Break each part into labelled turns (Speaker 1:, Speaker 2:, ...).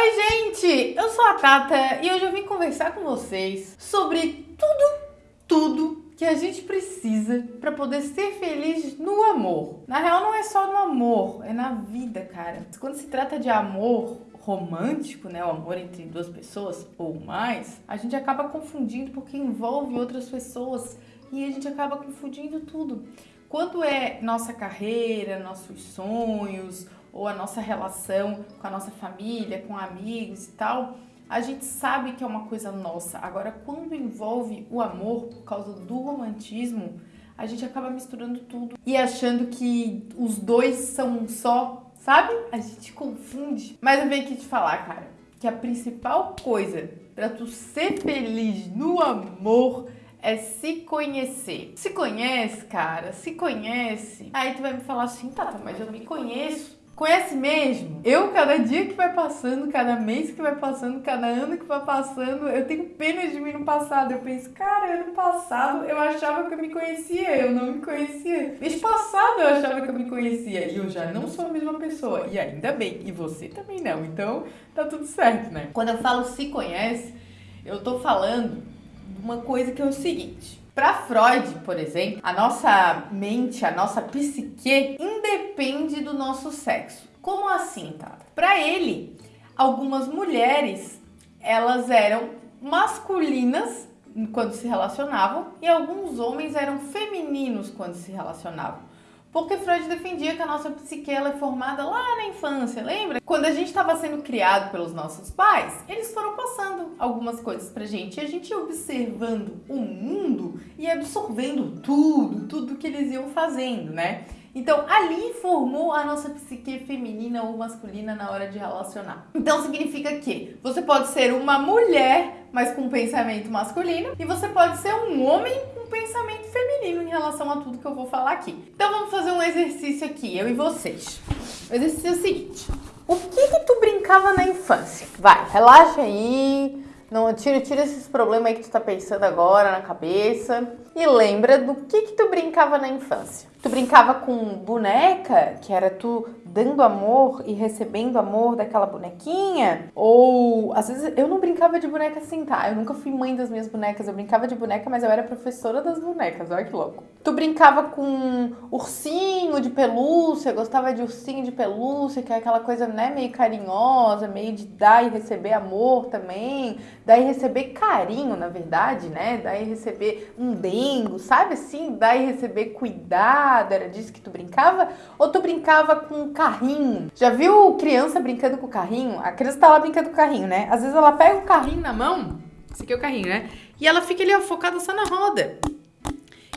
Speaker 1: Oi, gente! Eu sou a Tata e hoje eu vim conversar com vocês sobre tudo, tudo que a gente precisa para poder ser feliz no amor. Na real, não é só no amor, é na vida, cara. Quando se trata de amor romântico, né, o amor entre duas pessoas ou mais, a gente acaba confundindo porque envolve outras pessoas e a gente acaba confundindo tudo. Quando é nossa carreira, nossos sonhos, ou a nossa relação com a nossa família, com amigos e tal, a gente sabe que é uma coisa nossa. Agora, quando envolve o amor por causa do romantismo, a gente acaba misturando tudo e achando que os dois são um só, sabe? A gente confunde. Mas eu venho aqui te falar, cara, que a principal coisa para tu ser feliz no amor é se conhecer. Se conhece, cara, se conhece. Aí tu vai me falar assim, tá, mas eu me conheço. Conhece mesmo? Eu, cada dia que vai passando, cada mês que vai passando, cada ano que vai passando, eu tenho pena de mim no passado. Eu penso, cara, ano passado eu achava que eu me conhecia, eu não me conhecia. Mês passado eu achava que eu me conhecia e eu já não sou a mesma pessoa. E ainda bem, e você também não. Então tá tudo certo, né? Quando eu falo se conhece, eu tô falando uma coisa que é o seguinte. Para Freud, por exemplo, a nossa mente, a nossa psique independe do nosso sexo. Como assim, Tata? Para ele, algumas mulheres, elas eram masculinas quando se relacionavam e alguns homens eram femininos quando se relacionavam. Porque Freud defendia que a nossa psique é formada lá na infância, lembra? Quando a gente estava sendo criado pelos nossos pais, eles foram passando algumas coisas pra gente e a gente ia observando o mundo e absorvendo tudo, tudo que eles iam fazendo, né? Então, ali formou a nossa psique feminina ou masculina na hora de relacionar. Então, significa que você pode ser uma mulher, mas com pensamento masculino, e você pode ser um homem com pensamento feminino em relação a tudo que eu vou falar aqui. Então, vamos fazer um exercício aqui, eu e vocês. O exercício é o seguinte: o que que tu brincava na infância? Vai, relaxa aí. Não, tira, tira esses problemas aí que tu tá pensando agora na cabeça. E lembra do que que tu brincava na infância. Tu brincava com boneca, que era tu dando amor e recebendo amor daquela bonequinha? Ou às vezes eu não brincava de boneca assim, tá? Eu nunca fui mãe das minhas bonecas. Eu brincava de boneca, mas eu era professora das bonecas. Olha que louco. Tu brincava com ursinho de pelúcia, gostava de ursinho de pelúcia, que é aquela coisa, né, meio carinhosa, meio de dar e receber amor também, dar e receber carinho, na verdade, né? Dar e receber um dengo, sabe assim? Dar e receber cuidado era disso que tu brincava? Ou tu brincava com carrinho? Já viu criança brincando com carrinho? A criança tá lá brincando com carrinho, né? Às vezes ela pega o carrinho na mão, esse aqui é o carrinho, né? E ela fica ali ó, focada só na roda.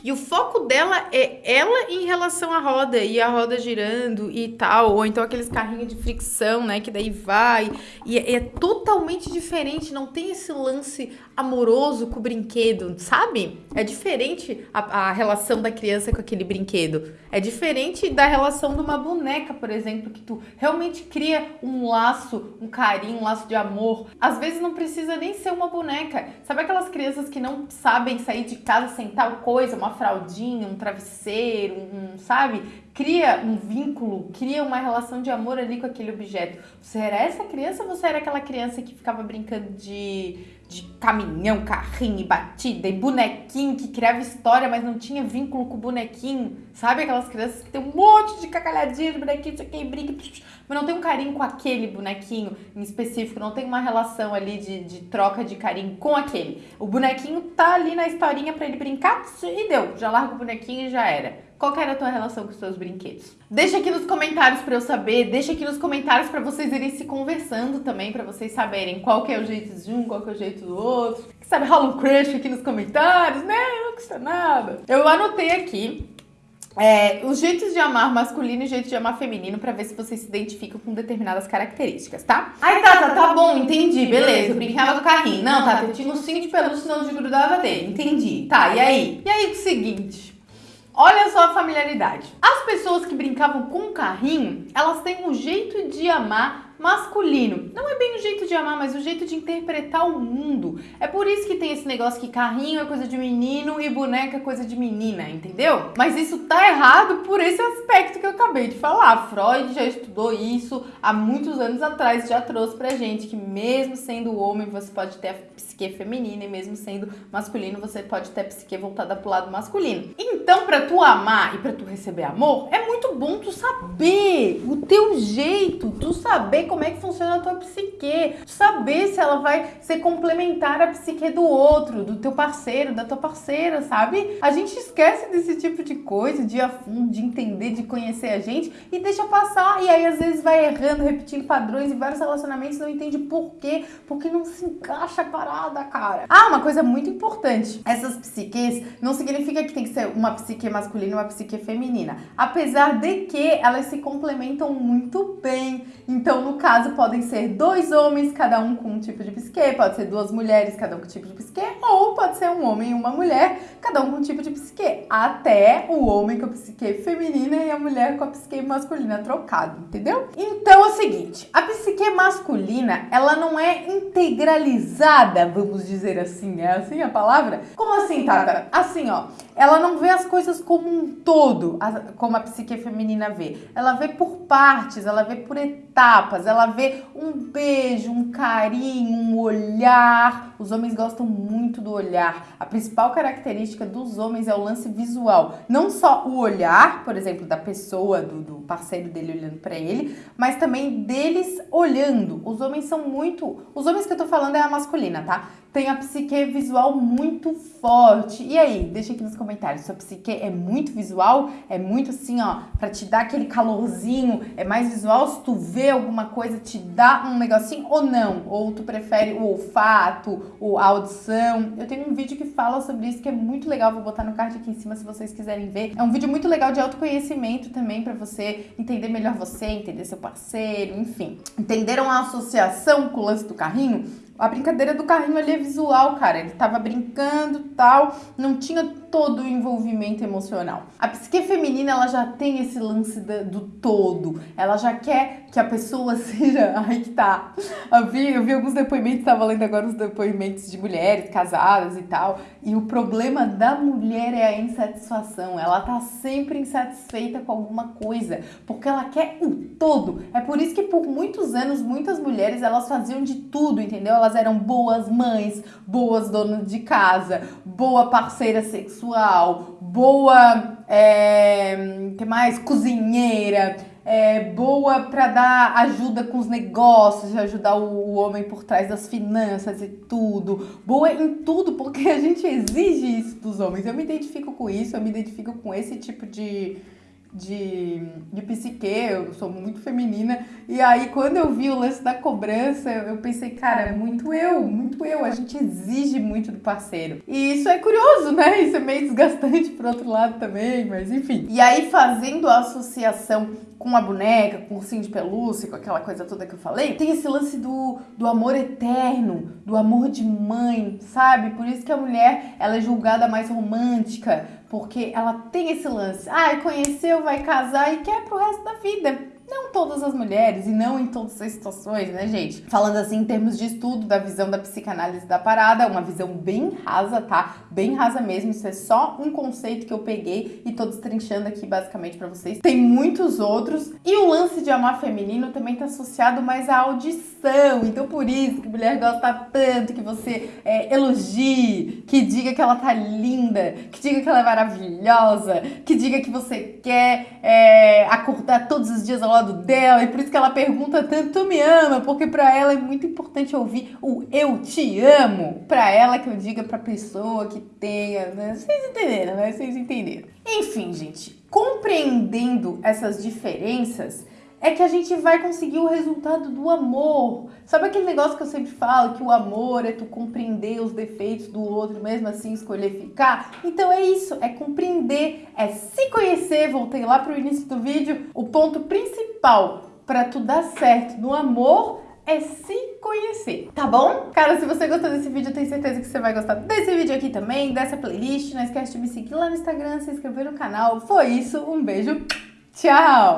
Speaker 1: E o foco dela é ela em relação à roda e a roda girando e tal, ou então aqueles carrinhos de fricção, né, que daí vai e é, é totalmente diferente, não tem esse lance amoroso com o brinquedo, sabe? É diferente a, a relação da criança com aquele brinquedo. É diferente da relação de uma boneca, por exemplo, que tu realmente cria um laço, um carinho, um laço de amor. Às vezes não precisa nem ser uma boneca. Sabe aquelas crianças que não sabem sair de casa sem tal coisa, uma fraldinha, um travesseiro, um, sabe? Cria um vínculo, cria uma relação de amor ali com aquele objeto. Você era essa criança ou você era aquela criança que ficava brincando de, de caminhão, carrinho e batida e bonequinho que criava história, mas não tinha vínculo com o bonequinho? Sabe aquelas crianças que tem um monte de cacalhadinha de bonequinho, isso aqui, brinca, mas não tem um carinho com aquele bonequinho em específico, não tem uma relação ali de, de troca de carinho com aquele. O bonequinho tá ali na historinha para ele brincar e deu, já larga o bonequinho e já era. Qual era a tua relação com os seus brinquedos? Deixa aqui nos comentários para eu saber, deixa aqui nos comentários para vocês irem se conversando também, para vocês saberem qual que é o jeito de um, qual que é o jeito do outro. Que sabe, rola um crush aqui nos comentários, né? Não custa nada. Eu anotei aqui é, os jeitos de amar masculino e jeitos de amar feminino para ver se vocês se identificam com determinadas características, tá? Ai, Tata, tá, tá bom, entendi, beleza. Eu brincava com o carrinho. Não, Tata, eu tinha um cinto de pelúcia, senão eu grudava dele. Entendi. Tá, e aí? E aí, o seguinte. Olha só a familiaridade. As pessoas que brincavam com carrinho, elas têm um jeito de amar masculino. Não é bem o jeito de amar, mas o jeito de interpretar o mundo. É por isso que tem esse negócio que carrinho é coisa de menino e boneca é coisa de menina, entendeu? Mas isso tá errado por esse aspecto que eu acabei de falar. Freud já estudou isso há muitos anos atrás, já trouxe pra gente que mesmo sendo homem você pode ter a psique feminina e mesmo sendo masculino você pode ter a psique voltada pro lado masculino. Então, para tu amar e para tu receber amor, é muito bom tu saber o teu jeito, tu saber como é que funciona a tua psique, saber se ela vai ser complementar à psique do outro, do teu parceiro, da tua parceira, sabe? A gente esquece desse tipo de coisa, de a fundo, de entender, de conhecer a gente e deixa passar. E aí às vezes vai errando, repetindo padrões e vários relacionamentos não entende por quê, porque não se encaixa a parada, cara. Ah, uma coisa muito importante. Essas psiques não significa que tem que ser uma psique masculina e uma psique feminina. Apesar de que elas se complementam muito bem. Então, no caso, podem ser dois homens, cada um com um tipo de psique, pode ser duas mulheres, cada um com um tipo de psique, ou pode ser um homem e uma mulher, cada um com um tipo de psique. Até o homem com a psique feminina e a mulher com a psique masculina trocado, entendeu? Então é o seguinte, a psique masculina, ela não é integralizada, vamos dizer assim, é assim a palavra? Como assim, Tata? Assim, ó, ela não vê as coisas como um todo, como a psique feminina vê. Ela vê por partes, ela vê por etapas, ela vê um beijo, um carinho, um olhar. Os homens gostam muito do olhar. A principal característica dos homens é o lance visual. Não só o olhar, por exemplo, da pessoa, do, do parceiro dele olhando para ele, mas também deles olhando. Os homens são muito. Os homens que eu tô falando é a masculina, tá? Tem a psique visual muito forte. E aí, deixa aqui nos comentários. Sua psique é muito visual? É muito assim, ó, pra te dar aquele calorzinho? É mais visual? Se tu vê alguma coisa, te dá um negocinho ou não? Ou tu prefere o olfato, a audição? Eu tenho um vídeo que fala sobre isso que é muito legal. Vou botar no card aqui em cima se vocês quiserem ver. É um vídeo muito legal de autoconhecimento também para você entender melhor você, entender seu parceiro, enfim. Entenderam a associação com o lance do carrinho? A brincadeira do carrinho ali é visual, cara. Ele tava brincando tal, não tinha todo o envolvimento emocional. A psique feminina, ela já tem esse lance do, do todo. Ela já quer que a pessoa seja. Aí que tá. Eu vi, eu vi alguns depoimentos, tava lendo agora os depoimentos de mulheres casadas e tal. E o problema da mulher é a insatisfação. Ela tá sempre insatisfeita com alguma coisa, porque ela quer o todo. É por isso que por muitos anos, muitas mulheres, elas faziam de tudo, entendeu? Elas eram boas mães, boas donas de casa, boa parceira sexual sexual, boa, é, que mais? Cozinheira, é, boa para dar ajuda com os negócios, ajudar o, o, homem por trás das finanças e tudo, boa em tudo, porque a gente exige isso dos homens. Eu me identifico com isso, eu me identifico com esse tipo de de, de psique, eu sou muito feminina. E aí, quando eu vi o lance da cobrança, eu pensei, cara, é muito eu, muito eu. A gente exige muito do parceiro. E isso é curioso, né? Isso é meio desgastante por outro lado também, mas enfim. E aí, fazendo a associação com a boneca, com o ursinho de pelúcia, com aquela coisa toda que eu falei, tem esse lance do, do amor eterno, do amor de mãe, sabe? Por isso que a mulher, ela é julgada mais romântica, porque ela tem esse lance. Ah, conheceu, vai casar e quer pro resto da vida. Não todas as mulheres e não em todas as situações, né, gente? Falando assim em termos de estudo da visão da psicanálise da parada, uma visão bem rasa, tá? Bem rasa mesmo, isso é só um conceito que eu peguei e tô destrinchando aqui basicamente para vocês. Tem muitos outros e o lance de amar feminino também tá associado mais à audição, então por isso que mulher gosta tanto que você é, elogie, que diga que ela tá linda, que diga que ela é maravilhosa, que diga que você quer é, acordar todos os dias ao lado dela e por isso que ela pergunta tanto, tu me ama? Porque para ela é muito importante ouvir o eu te amo. Para ela que eu diga pra pessoa que tenha, né? Vocês entenderam, né? Vocês entenderam. Enfim, gente, compreendendo essas diferenças, é que a gente vai conseguir o resultado do amor. Sabe aquele negócio que eu sempre falo, que o amor é tu compreender os defeitos do outro, mesmo assim escolher ficar? Então é isso, é compreender, é se conhecer. Voltei lá pro início do vídeo. O ponto principal para tu dar certo no amor é se conhecer, tá bom? Cara, se você gostou desse vídeo, eu tenho certeza que você vai gostar desse vídeo aqui também, dessa playlist. Não esquece de me seguir lá no Instagram, se inscrever no canal. Foi isso, um beijo, tchau!